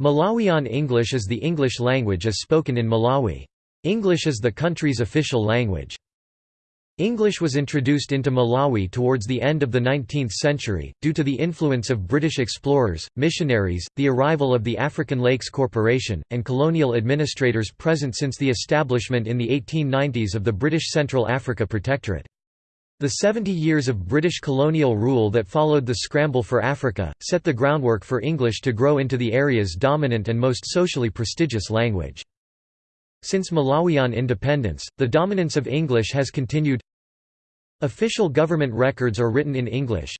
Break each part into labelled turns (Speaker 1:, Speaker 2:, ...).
Speaker 1: Malawian English is the English language as spoken in Malawi. English is the country's official language. English was introduced into Malawi towards the end of the 19th century, due to the influence of British explorers, missionaries, the arrival of the African Lakes Corporation, and colonial administrators present since the establishment in the 1890s of the British Central Africa Protectorate. The 70 years of British colonial rule that followed the scramble for Africa, set the groundwork for English to grow into the area's dominant and most socially prestigious language. Since Malawian independence, the dominance of English has continued. Official government records are written in English.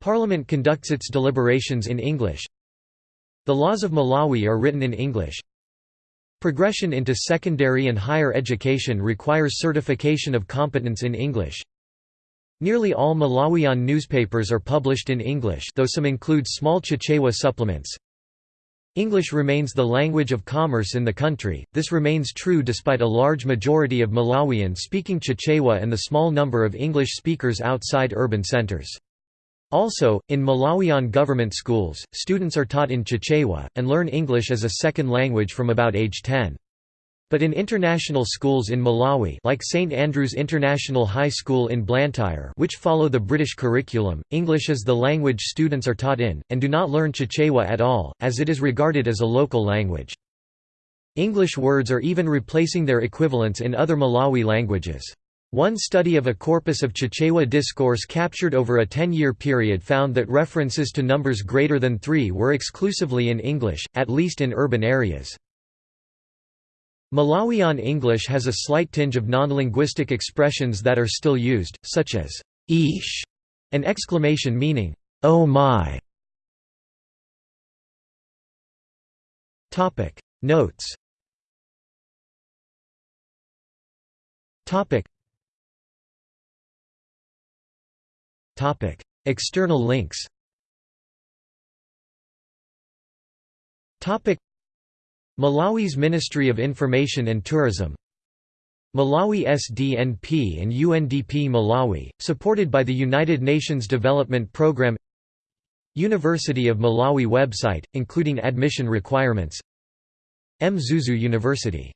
Speaker 1: Parliament conducts its deliberations in English. The laws of Malawi are written in English Progression into secondary and higher education requires certification of competence in English Nearly all Malawian newspapers are published in English though some include small Chichewa supplements English remains the language of commerce in the country, this remains true despite a large majority of Malawian speaking Chichewa and the small number of English speakers outside urban centers. Also, in Malawian government schools, students are taught in Chichewa, and learn English as a second language from about age 10. But in international schools in Malawi like St Andrews International High School in Blantyre which follow the British curriculum, English is the language students are taught in, and do not learn Chichewa at all, as it is regarded as a local language. English words are even replacing their equivalents in other Malawi languages. One study of a corpus of Chichewa discourse captured over a 10-year period found that references to numbers greater than three were exclusively in English, at least in urban areas. Malawian English has a slight tinge of non-linguistic expressions that are still used, such as "ish" an exclamation meaning, "Oh my!" Notes External links. Malawi's Ministry of Information and Tourism. Malawi SDNP and UNDP Malawi, supported by the United Nations Development Programme. University of Malawi website, including admission requirements. Mzuzu University